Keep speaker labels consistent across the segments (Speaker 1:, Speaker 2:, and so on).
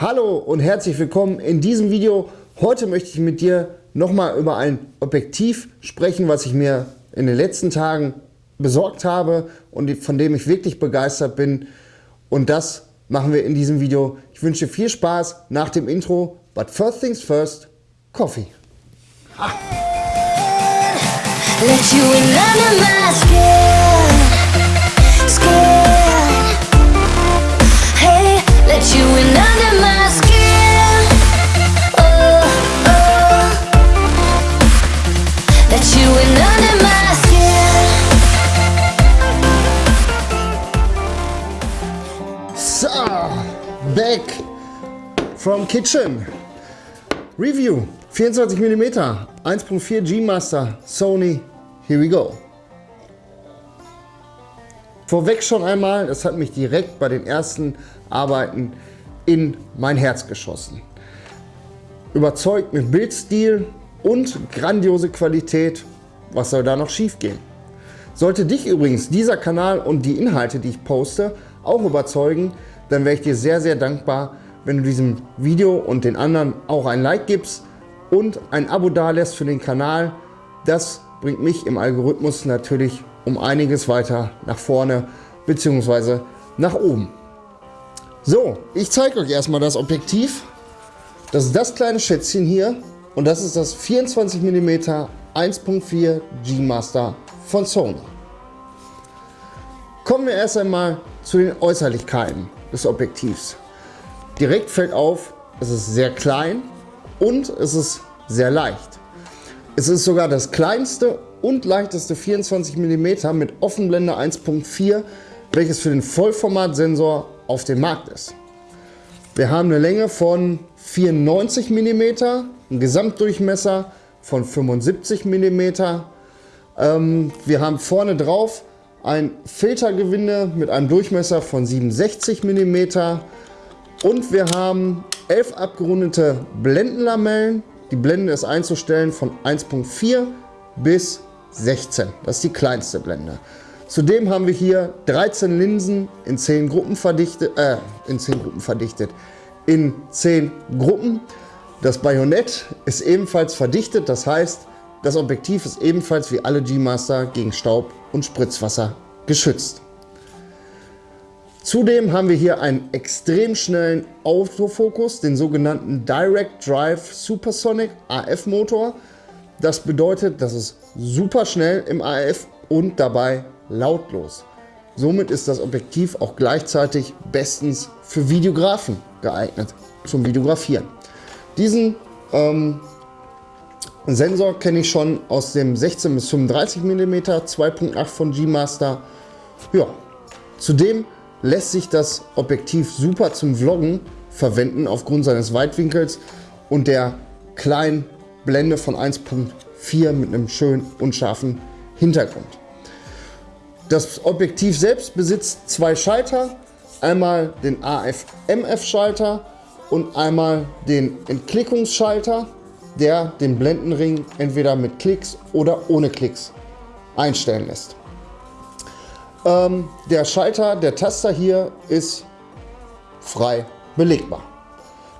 Speaker 1: Hallo und herzlich willkommen in diesem Video. Heute möchte ich mit dir nochmal über ein Objektiv sprechen, was ich mir in den letzten Tagen besorgt habe und von dem ich wirklich begeistert bin. Und das machen wir in diesem Video. Ich wünsche viel Spaß nach dem Intro. But first things first, Coffee. Ah. From kitchen. Review 24 mm 1.4 G Master Sony. Here we go. Vorweg schon einmal, das hat mich direkt bei den ersten Arbeiten in mein Herz geschossen. Überzeugt mit Bildstil und grandiose Qualität. Was soll da noch schief gehen? Sollte dich übrigens dieser Kanal und die Inhalte, die ich poste, auch überzeugen, dann wäre ich dir sehr, sehr dankbar, wenn du diesem Video und den anderen auch ein Like gibst und ein Abo dalässt für den Kanal. Das bringt mich im Algorithmus natürlich um einiges weiter nach vorne bzw. nach oben. So, ich zeige euch erstmal das Objektiv. Das ist das kleine Schätzchen hier und das ist das 24 mm 1.4 G Master von Sony. Kommen wir erst einmal zu den Äußerlichkeiten des Objektivs. Direkt fällt auf, es ist sehr klein und es ist sehr leicht. Es ist sogar das kleinste und leichteste 24 mm mit Offenblende 1.4, welches für den Vollformatsensor auf dem Markt ist. Wir haben eine Länge von 94 mm, einen Gesamtdurchmesser von 75 mm. Ähm, wir haben vorne drauf ein Filtergewinde mit einem Durchmesser von 67 mm und wir haben 11 abgerundete Blendenlamellen. Die Blende ist einzustellen von 1.4 bis 16. Das ist die kleinste Blende. Zudem haben wir hier 13 Linsen in 10 Gruppen verdichtet, äh, in 10 Gruppen verdichtet, in 10 Gruppen. Das Bajonett ist ebenfalls verdichtet, das heißt, das Objektiv ist ebenfalls wie alle G-Master gegen Staub und Spritzwasser geschützt. Zudem haben wir hier einen extrem schnellen Autofokus, den sogenannten Direct Drive Supersonic AF Motor. Das bedeutet, das ist super schnell im AF und dabei lautlos. Somit ist das Objektiv auch gleichzeitig bestens für Videografen geeignet, zum Videografieren. Diesen ähm, Sensor kenne ich schon aus dem 16 bis 35 mm 2.8 von G-Master. Ja, zudem lässt sich das Objektiv super zum Vloggen verwenden aufgrund seines Weitwinkels und der kleinen Blende von 1.4 mit einem schönen unscharfen Hintergrund. Das Objektiv selbst besitzt zwei Schalter, einmal den AF-MF-Schalter und einmal den Entklickungsschalter der den Blendenring entweder mit Klicks oder ohne Klicks einstellen lässt. Ähm, der Schalter, der Taster hier ist frei belegbar.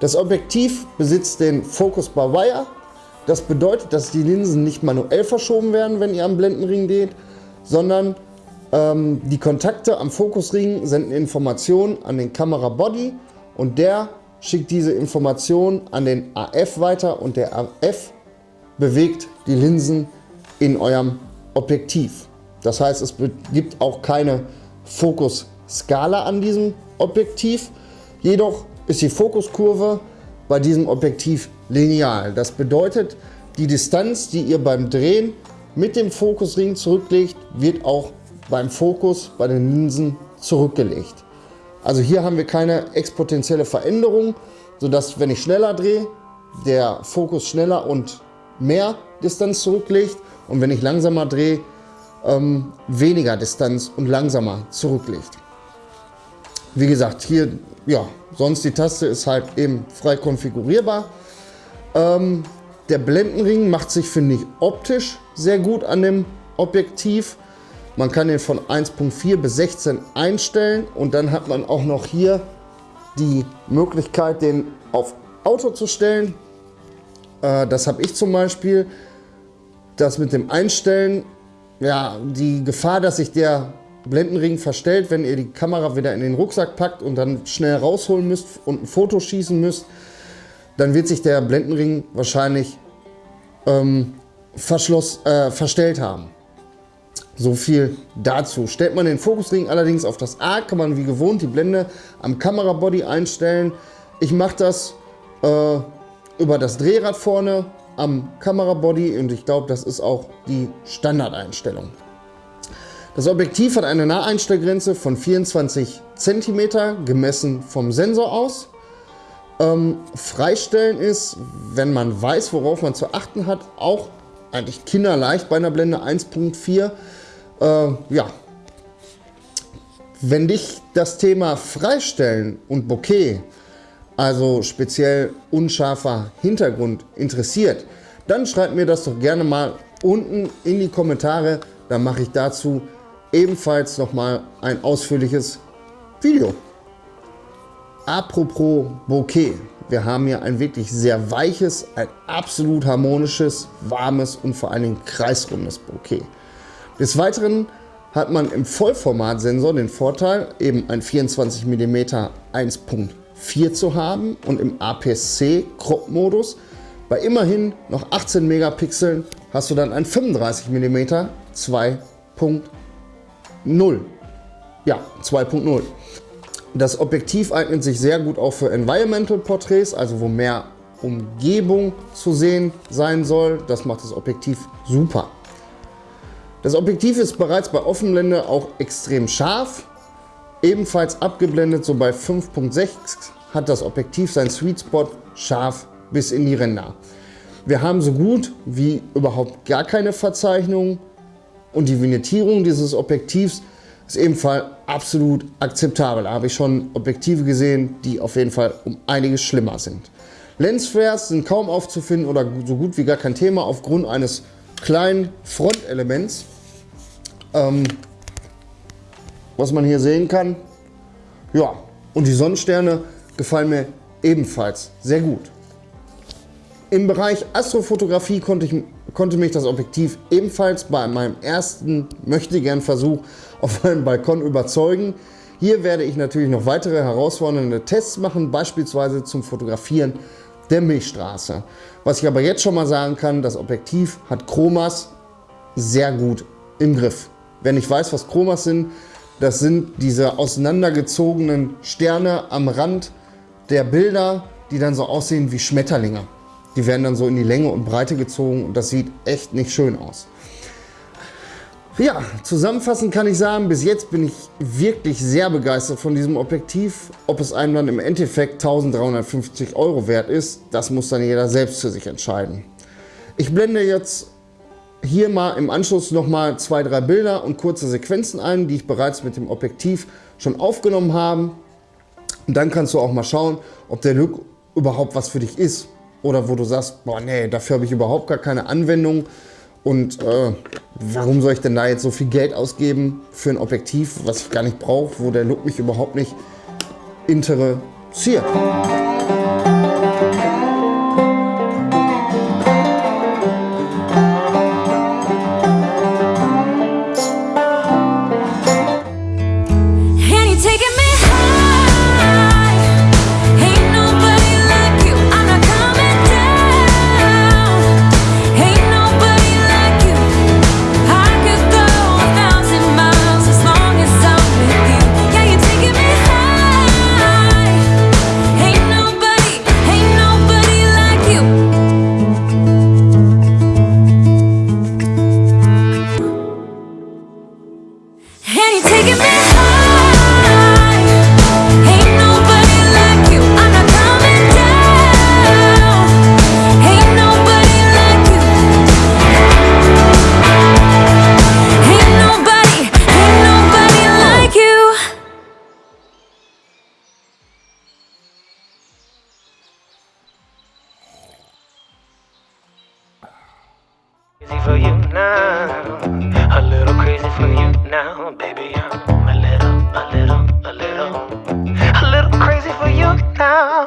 Speaker 1: Das Objektiv besitzt den Focus by Wire. Das bedeutet, dass die Linsen nicht manuell verschoben werden, wenn ihr am Blendenring geht, sondern ähm, die Kontakte am Fokusring senden Informationen an den Kamerabody und der schickt diese Information an den AF weiter und der AF bewegt die Linsen in eurem Objektiv. Das heißt, es gibt auch keine Fokusskala an diesem Objektiv. Jedoch ist die Fokuskurve bei diesem Objektiv lineal. Das bedeutet, die Distanz, die ihr beim Drehen mit dem Fokusring zurücklegt, wird auch beim Fokus bei den Linsen zurückgelegt. Also hier haben wir keine exponentielle Veränderung, sodass wenn ich schneller drehe, der Fokus schneller und mehr Distanz zurücklegt und wenn ich langsamer drehe, ähm, weniger Distanz und langsamer zurücklegt. Wie gesagt, hier, ja, sonst die Taste ist halt eben frei konfigurierbar. Ähm, der Blendenring macht sich, finde ich, optisch sehr gut an dem Objektiv. Man kann den von 1.4 bis 16 einstellen und dann hat man auch noch hier die Möglichkeit, den auf Auto zu stellen. Äh, das habe ich zum Beispiel. Das mit dem Einstellen, ja, die Gefahr, dass sich der Blendenring verstellt, wenn ihr die Kamera wieder in den Rucksack packt und dann schnell rausholen müsst und ein Foto schießen müsst, dann wird sich der Blendenring wahrscheinlich ähm, verschloss, äh, verstellt haben. So viel dazu. Stellt man den Fokusring allerdings auf das A, kann man wie gewohnt die Blende am Kamerabody einstellen. Ich mache das äh, über das Drehrad vorne am Kamerabody und ich glaube, das ist auch die Standardeinstellung. Das Objektiv hat eine Naheinstellgrenze von 24 cm, gemessen vom Sensor aus. Ähm, freistellen ist, wenn man weiß, worauf man zu achten hat, auch eigentlich kinderleicht bei einer Blende 1.4. Äh, ja, wenn dich das Thema Freistellen und Bokeh, also speziell unscharfer Hintergrund, interessiert, dann schreib mir das doch gerne mal unten in die Kommentare. Dann mache ich dazu ebenfalls nochmal ein ausführliches Video. Apropos Bokeh. Wir haben hier ein wirklich sehr weiches, ein absolut harmonisches, warmes und vor allen Dingen kreisrundes Bokeh. Des Weiteren hat man im Vollformatsensor den Vorteil, eben ein 24 mm 1.4 zu haben und im APS-C Crop-Modus bei immerhin noch 18 Megapixeln hast du dann ein 35 mm 2.0. Ja, 2.0. Das Objektiv eignet sich sehr gut auch für Environmental Porträts, also wo mehr Umgebung zu sehen sein soll. Das macht das Objektiv super. Das Objektiv ist bereits bei Offenblende auch extrem scharf. Ebenfalls abgeblendet, so bei 5.6 hat das Objektiv sein Sweet Spot scharf bis in die Ränder. Wir haben so gut wie überhaupt gar keine Verzeichnung und die Vignettierung dieses Objektivs ist ebenfalls absolut akzeptabel. Da habe ich schon Objektive gesehen, die auf jeden Fall um einiges schlimmer sind. Lensflares sind kaum aufzufinden oder so gut wie gar kein Thema aufgrund eines kleinen Frontelements. Ähm, was man hier sehen kann. Ja, und die Sonnensterne gefallen mir ebenfalls sehr gut. Im Bereich Astrofotografie konnte, ich, konnte mich das Objektiv ebenfalls bei meinem ersten Möchtegern-Versuch auf meinem Balkon überzeugen. Hier werde ich natürlich noch weitere herausfordernde Tests machen, beispielsweise zum Fotografieren der Milchstraße. Was ich aber jetzt schon mal sagen kann, das Objektiv hat Chromas sehr gut im Griff. Wer nicht weiß, was Chromas sind, das sind diese auseinandergezogenen Sterne am Rand der Bilder, die dann so aussehen wie Schmetterlinge. Die werden dann so in die Länge und Breite gezogen und das sieht echt nicht schön aus. Ja, zusammenfassend kann ich sagen, bis jetzt bin ich wirklich sehr begeistert von diesem Objektiv. Ob es einem dann im Endeffekt 1350 Euro wert ist, das muss dann jeder selbst für sich entscheiden. Ich blende jetzt hier mal im Anschluss nochmal zwei, drei Bilder und kurze Sequenzen ein, die ich bereits mit dem Objektiv schon aufgenommen habe. Und dann kannst du auch mal schauen, ob der Look überhaupt was für dich ist. Oder wo du sagst, boah nee, dafür habe ich überhaupt gar keine Anwendung. Und äh, warum soll ich denn da jetzt so viel Geld ausgeben für ein Objektiv, was ich gar nicht brauche, wo der Look mich überhaupt nicht interessiert.
Speaker 2: Crazy for you now, a little crazy for you now, baby. I'm a little, a little, a little, a little crazy for you now,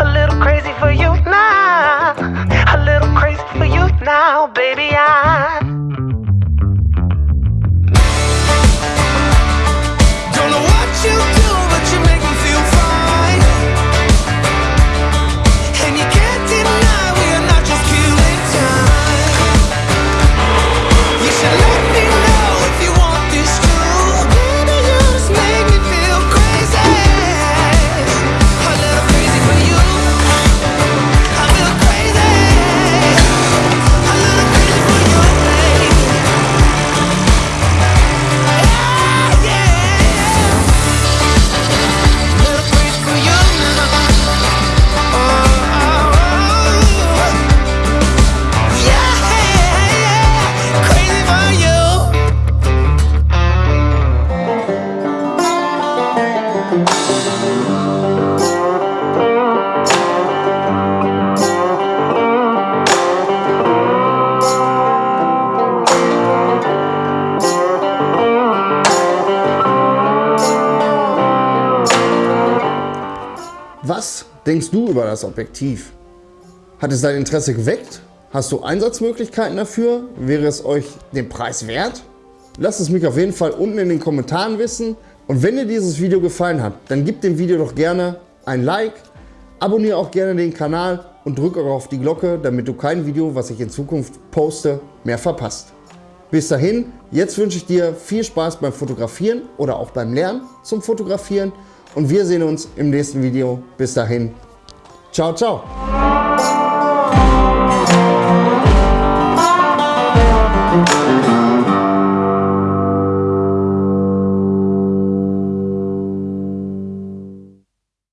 Speaker 2: a little crazy for you now, a little crazy for you now, baby. I
Speaker 1: Was denkst du über das Objektiv? Hat es dein Interesse geweckt? Hast du Einsatzmöglichkeiten dafür? Wäre es euch den Preis wert? Lasst es mich auf jeden Fall unten in den Kommentaren wissen. Und wenn dir dieses Video gefallen hat, dann gib dem Video doch gerne ein Like, abonniere auch gerne den Kanal und drück auch auf die Glocke, damit du kein Video, was ich in Zukunft poste, mehr verpasst. Bis dahin, jetzt wünsche ich dir viel Spaß beim Fotografieren oder auch beim Lernen zum Fotografieren und wir sehen uns im nächsten Video. Bis dahin, ciao, ciao.